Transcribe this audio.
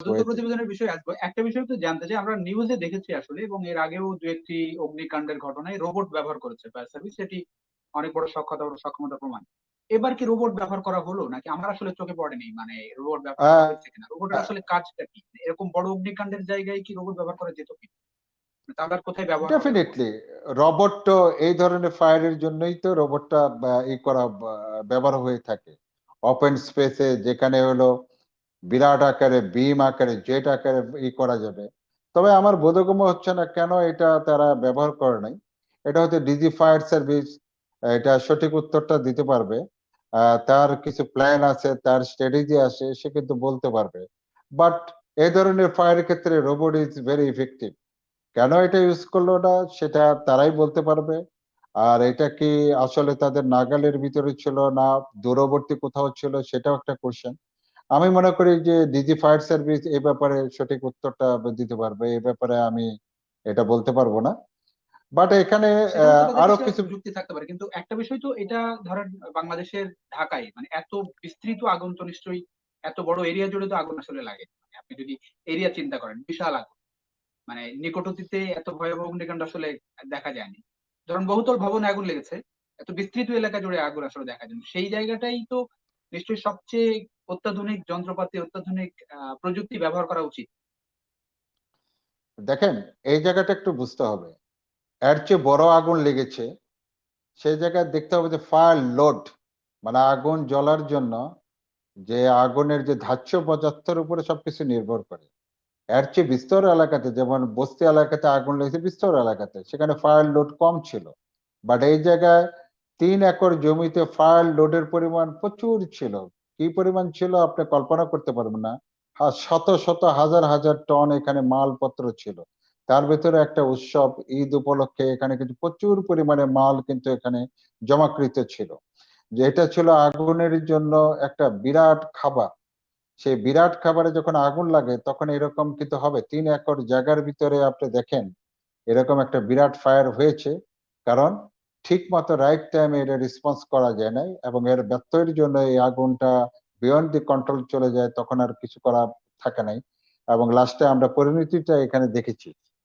তদন্ত প্রতিবেদনের বিষয়ে আসব। একটা বিষয় তো জানতে চাই আমরা নিউজে দেখেছি আসলে এবং এর আগেও দু একটি অগ্নিকাণ্ডের ঘটনায় রোবট ব্যবহার করেছে ফায়ার সার্ভিস সেটি অনেক বড় সক্ষমতা সক্ষমতা প্রমাণ। এবার কি রোবট ব্যবহার করা হলো? নাকি আমার আসলে চোখে পড়েনি? মানে রোবট ব্যবহার হয়েছে কিনা? রোবটের আসলে কাজটা কি? এরকম বড় অগ্নিকাণ্ডের জায়গায় কি রোবট ব্যবহার করা যেত কি তাহলে কোথায় ব্যবহার ডেফিনেটলি রোবট তো এই ধরনের ফায়ারের জন্যই তো রোবটটা ই করা ব্যবহার হয়ে থাকে। ওপেন স্পেসে যেখানে হলো বিরাট আকারে বিম আকারে, জেট আকারে ই করা যাবে। তবে আমার বোধগম্য হচ্ছে না কেন এটা তারা ব্যবহার করে নাই। এটা হয়তো ডিজি ফায়ার সার্ভিস, এটা সঠিক উত্তরটা দিতে পারবে। তার কিছু প্ল্যান আছে, তার স্ট্র্যাটেজি আছে, সে কিন্তু বলতে পারবে। বাট এই ধরনের ফায়ারের ক্ষেত্রে রোবট ইজ ভেরি ইফেক্টিভ। কেন এটা ইউজ করল না, সেটা তারাই বলতে পারবে। আর এটা কি আসলে তাদের নাগালের ভিতরে ছিল না, দূরবর্তী কোথাও ছিল, সেটাও একটা কোশ্চেন আমি মনে করি যে ডিজি ফায়ার সার্ভিস এই ব্যাপারে সঠিক উত্তরটা দিতে পারবে এই ব্যাপারে আমি এটা বলতে পারব না। বাট এখানে আরও কিছু যুক্তি থাকতে পারে কিন্তু একটা বিষয় তো এটা ধরেন বাংলাদেশের ঢাকায় মানে এত বিস্তৃত আগুন তো নিশ্চয়ই এত বড় এরিয়া জুড়ে তো আগুন আসলে লাগে মানে আপনি যদি এরিয়া চিন্তা করেন বিশাল আগুন। মানে নিকটতীতে এত ভয়াবহ অগ্নিকাণ্ড আসলে দেখা যায়নি। ধরুন বহুতল ভবনে আগুন লেগেছে এত বিস্তৃত এলাকা জুড়ে আগুন আসলে দেখা যায় সেই জায়গাটাই তো নিশ্চয়ই সবচেয়ে অত্যাধুনিক যন্ত্রপাতি, অত্যাধুনিক প্রযুক্তি ব্যবহার করা উচিত। দেখেন, এই জায়গাটা একটু বুঝতে হবে। এর চেয়ে বড় আগুন লেগেছে, সেই জায়গায় দেখতে হবে যে ফায়ার লোড মানে আগুন জ্বলার জন্য যে আগুনের যে ধার্য পদার্থের উপরে সবকিছু নির্ভর করে। এর চেয়ে বিস্তর এলাকাতে, যেমন বস্তি এলাকাতে আগুন লেগেছে, বিস্তর এলাকাতে, সেখানে ফায়ার লোড কম ছিল। বাট এই জায়গায় তিন একর জমিতে ফায়ার লোডের পরিমাণ প্রচুর ছিল। কি পরিমাণ ছিল আপনি কল্পনা করতে পারবেন না। শত শত হাজার হাজার টন এখানে মালপত্র ছিল। তার ভেতরে একটা উৎসব, ঈদ উপলক্ষে এখানে কিন্তু প্রচুর পরিমাণে মাল কিন্তু এখানে জমাকৃত ছিল। যে এটা ছিল আগুনের জন্য একটা বিরাট খাবার। সেই বিরাট খাবারে যখন আগুন লাগে, তখন এরকম কিন্তু হবে। তিন একর জায়গার ভিতরে আপনি দেখেন, এরকম একটা বিরাট ফায়ার হয়েছে। কারণ ঠিক মতো রাইট টাইমে এটা রেসপন্স করা যায় নাই এবং এর ব্যত্যয়ের জন্য এই আগুনটা বিয়ন্ড দি কন্ট্রোল চলে যায়, তখন আর কিছু করা থাকে নাই এবং লাস্টে আমরা পরিণতিটা এখানে দেখেছি।